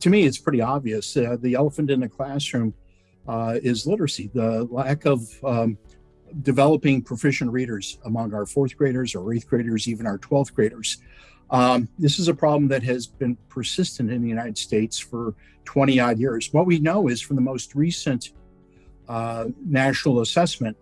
to me, it's pretty obvious. Uh, the elephant in the classroom uh, is literacy, the lack of um, developing proficient readers among our fourth graders or eighth graders, even our 12th graders. Um, this is a problem that has been persistent in the United States for 20 odd years. What we know is from the most recent uh, national assessment,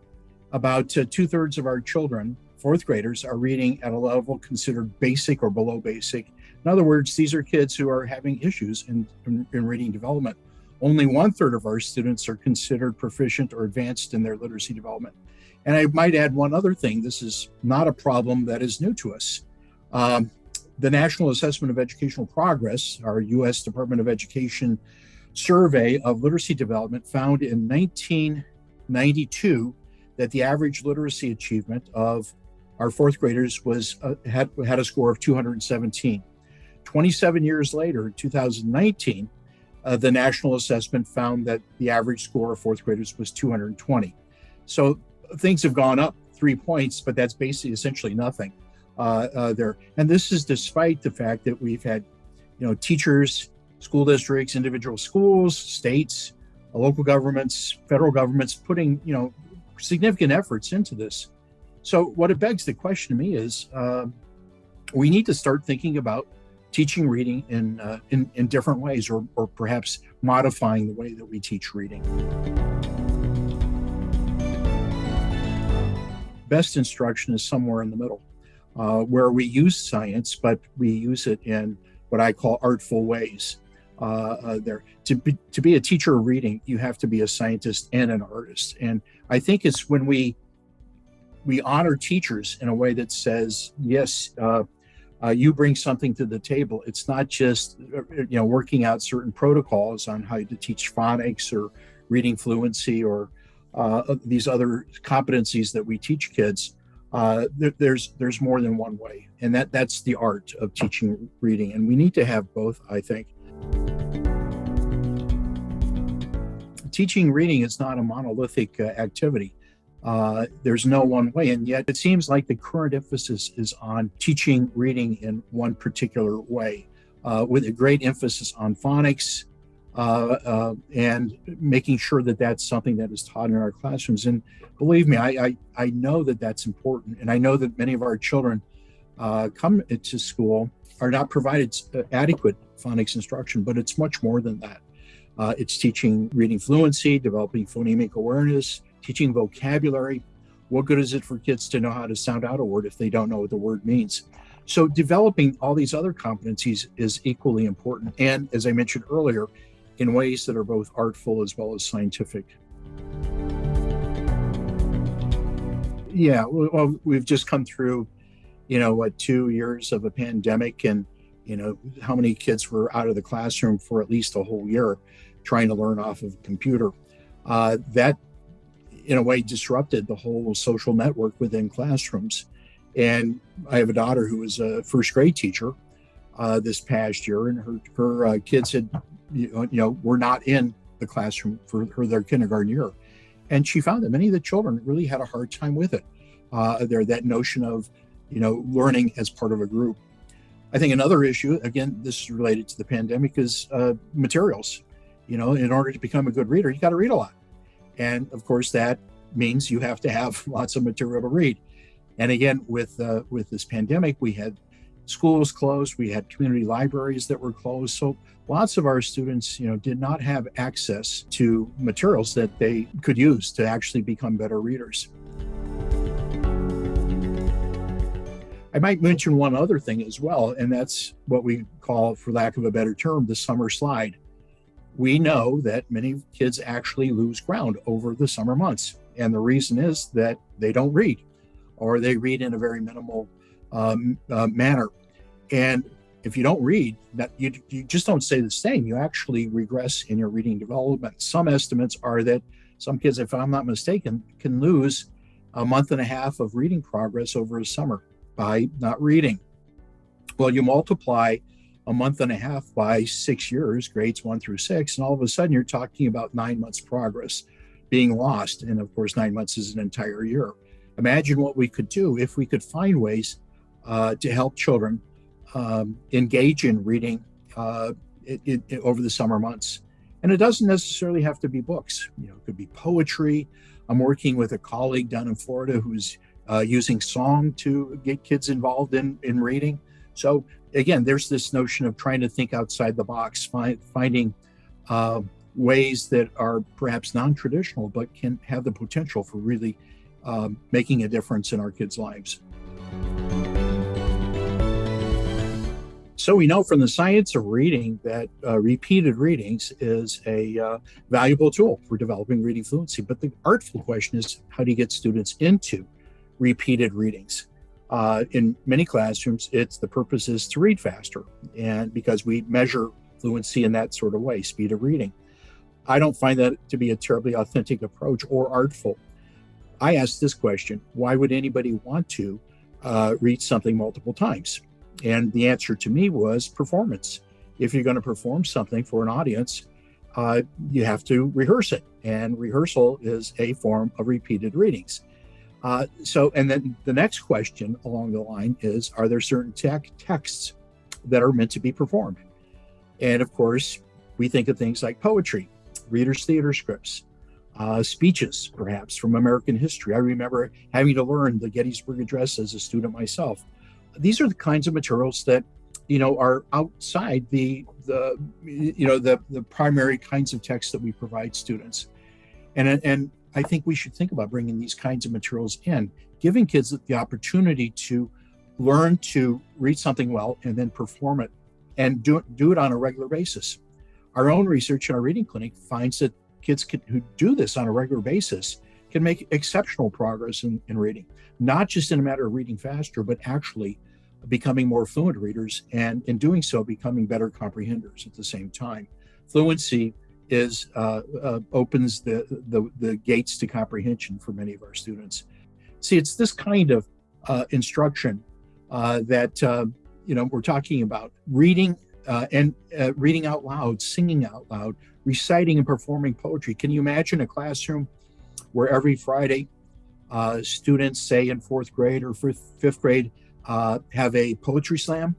about uh, two thirds of our children, fourth graders, are reading at a level considered basic or below basic. In other words, these are kids who are having issues in, in, in reading development. Only one third of our students are considered proficient or advanced in their literacy development. And I might add one other thing. This is not a problem that is new to us. Um, the National Assessment of Educational Progress, our U.S. Department of Education survey of literacy development, found in 1992 that the average literacy achievement of our fourth graders was uh, had had a score of 217. 27 years later, in 2019, uh, the national assessment found that the average score of fourth graders was 220. So things have gone up three points, but that's basically essentially nothing uh, uh, there. And this is despite the fact that we've had, you know, teachers, school districts, individual schools, states, uh, local governments, federal governments putting, you know, significant efforts into this. So what it begs the question to me is, uh, we need to start thinking about teaching reading in, uh, in, in different ways, or, or perhaps modifying the way that we teach reading. Best instruction is somewhere in the middle uh, where we use science, but we use it in what I call artful ways. Uh, uh, there to be to be a teacher of reading, you have to be a scientist and an artist. And I think it's when we we honor teachers in a way that says, yes, uh, uh, you bring something to the table. It's not just uh, you know working out certain protocols on how to teach phonics or reading fluency or these other competencies that we teach kids uh, there, there's there's more than one way, and that that's the art of teaching reading, and we need to have both. I think teaching reading is not a monolithic uh, activity. Uh, there's no one way, and yet it seems like the current emphasis is on teaching reading in one particular way, uh, with a great emphasis on phonics, uh, uh, and making sure that that's something that is taught in our classrooms. And believe me, I, I, I know that that's important. And I know that many of our children uh, come to school are not provided uh, adequate phonics instruction, but it's much more than that. It's teaching reading fluency, developing phonemic awareness, teaching vocabulary. What good is it for kids to know how to sound out a word if they don't know what the word means? So developing all these other competencies is equally important. And as I mentioned earlier, in ways that are both artful as well as scientific. Yeah, well, we've just come through, you know, what, two years of a pandemic, and, you know, how many kids were out of the classroom for at least a whole year trying to learn off of a computer. Uh, that, in a way, disrupted the whole social network within classrooms. And I have a daughter who was a first grade teacher uh, this past year, and her, her uh, kids had you know, were not in the classroom for, for their kindergarten year. And she found that many of the children really had a hard time with it. Uh, there, that notion of, you know, learning as part of a group. I think another issue, again, this is related to the pandemic, is uh, materials. You know, in order to become a good reader, you got to read a lot. And of course, that means you have to have lots of material to read. And again, with uh, with this pandemic, we had schools closed, we had community libraries that were closed. So lots of our students, you know, did not have access to materials that they could use to actually become better readers. I might mention one other thing as well, and that's what we call, for lack of a better term, the summer slide. We know that many kids actually lose ground over the summer months. And the reason is that they don't read or they read in a very minimal um, uh, manner. And if you don't read, that you, you just don't stay the same. You actually regress in your reading development. Some estimates are that some kids, if I'm not mistaken, can lose a month and a half of reading progress over a summer by not reading. Well, you multiply a month and a half by six years, grades one through six, and all of a sudden you're talking about nine months progress being lost. And of course, nine months is an entire year. Imagine what we could do if we could find ways uh, to help children um, engage in reading uh, it, it, over the summer months. And it doesn't necessarily have to be books. You know, it could be poetry. I'm working with a colleague down in Florida who's uh, using song to get kids involved in in reading. So again, there's this notion of trying to think outside the box, find, finding uh, ways that are perhaps non-traditional, but can have the potential for really um, making a difference in our kids' lives. So we know from the science of reading that uh, repeated readings is a uh, valuable tool for developing reading fluency. But the artful question is, how do you get students into repeated readings? Uh, in many classrooms, it's the purpose is to read faster, and because we measure fluency in that sort of way, speed of reading. I don't find that to be a terribly authentic approach or artful. I asked this question: Why would anybody want to uh, read something multiple times? And the answer to me was performance. If you're going to perform something for an audience, uh, you have to rehearse it. And rehearsal is a form of repeated readings. Uh, so, and then the next question along the line is Are there certain tech texts that are meant to be performed? And of course, we think of things like poetry, readers' theater scripts, uh, speeches, perhaps from American history. I remember having to learn the Gettysburg Address as a student myself these are the kinds of materials that you know are outside the the you know the the primary kinds of texts that we provide students and and i think we should think about bringing these kinds of materials in giving kids the opportunity to learn to read something well and then perform it and do, do it on a regular basis. Our own research in our reading clinic finds that kids can, who do this on a regular basis can make exceptional progress in, in reading not just in a matter of reading faster but actually becoming more fluent readers and in doing so becoming better comprehenders at the same time. Fluency is uh, uh, opens the, the, the gates to comprehension for many of our students see it's this kind of uh, instruction uh, that uh, you know we're talking about reading uh, and reading out loud singing out loud reciting and performing poetry can you imagine a classroom where every friday students say in fourth grade or fifth, grade have a poetry slam.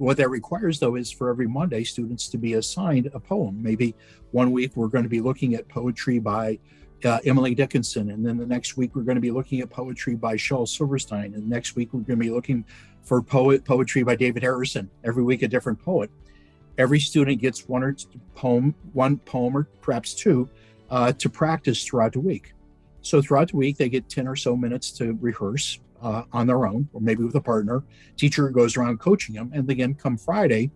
What that requires, though, is for every Monday, students to be assigned a poem. Maybe one week we're going to be looking at poetry by uh, Emily Dickinson, and then the next week we're going to be looking at poetry by Shel Silverstein, and next week we're going to be looking for poet poetry by David Harrison. Every week a different poet. Every student gets one or poem, one poem or perhaps two, uh, to practice throughout the week. So throughout the week they get ten or so minutes to rehearse uh, on their own or maybe with a partner. Teacher goes around coaching them. And again, come Friday,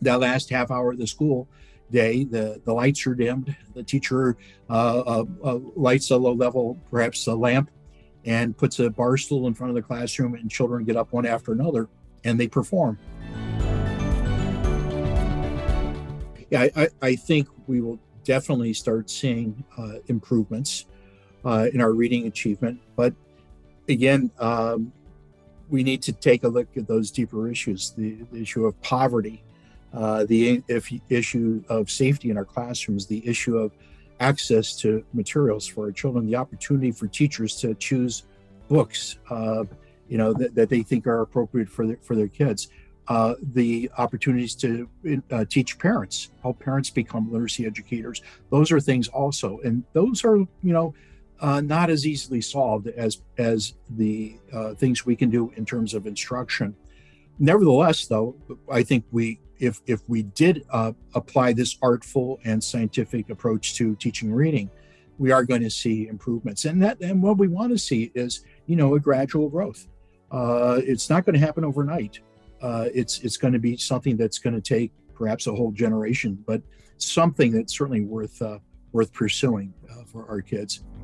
that last half hour of the school day, the, the lights are dimmed. The teacher uh, uh, uh, lights a low level, perhaps a lamp, and puts a bar stool in front of the classroom, and children get up one after another and they perform. Yeah, I, I think we will definitely start seeing uh, improvements uh, in our reading achievement, but again, um, we need to take a look at those deeper issues the, the issue of poverty, uh, the if, issue of safety in our classrooms, the issue of access to materials for our children, the opportunity for teachers to choose books, uh, you know, that, that, they think are appropriate for their, for their kids. Uh, the opportunities to uh, teach parents, help parents become literacy educators. Those are things also, and those are, you know, uh, not as easily solved as as the uh, things we can do in terms of instruction. Nevertheless, though, I think we if if we did uh, apply this artful and scientific approach to teaching reading, we are going to see improvements. And that and what we want to see is you know a gradual growth. Uh, it's not going to happen overnight. Uh, it's it's going to be something that's going to take perhaps a whole generation, but something that's certainly worth uh, worth pursuing for our kids.